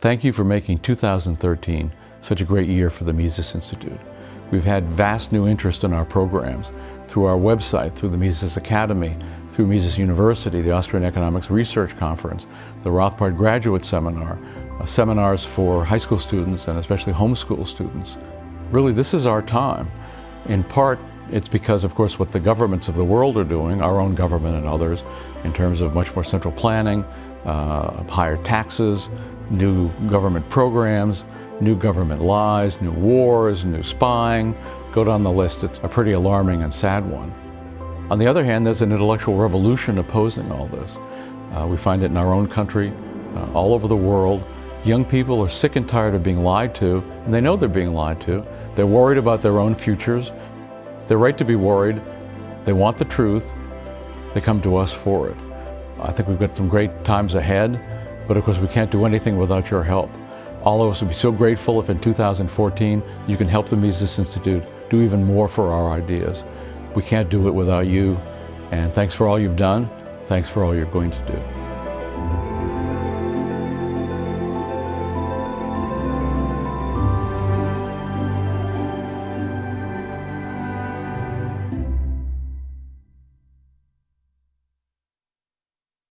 Thank you for making 2013 such a great year for the Mises Institute. We've had vast new interest in our programs through our website, through the Mises Academy, through Mises University, the Austrian Economics Research Conference, the Rothbard Graduate Seminar, uh, seminars for high school students and especially homeschool students. Really, this is our time. In part, it's because, of course, what the governments of the world are doing, our own government and others, in terms of much more central planning, uh, higher taxes, new government programs, new government lies, new wars, new spying, go down the list. It's a pretty alarming and sad one. On the other hand, there's an intellectual revolution opposing all this. Uh, we find it in our own country, uh, all over the world. Young people are sick and tired of being lied to, and they know they're being lied to. They're worried about their own futures. They're right to be worried. They want the truth. They come to us for it. I think we've got some great times ahead, but of course we can't do anything without your help. All of us would be so grateful if in 2014 you can help the Mises Institute do even more for our ideas. We can't do it without you, and thanks for all you've done. Thanks for all you're going to do.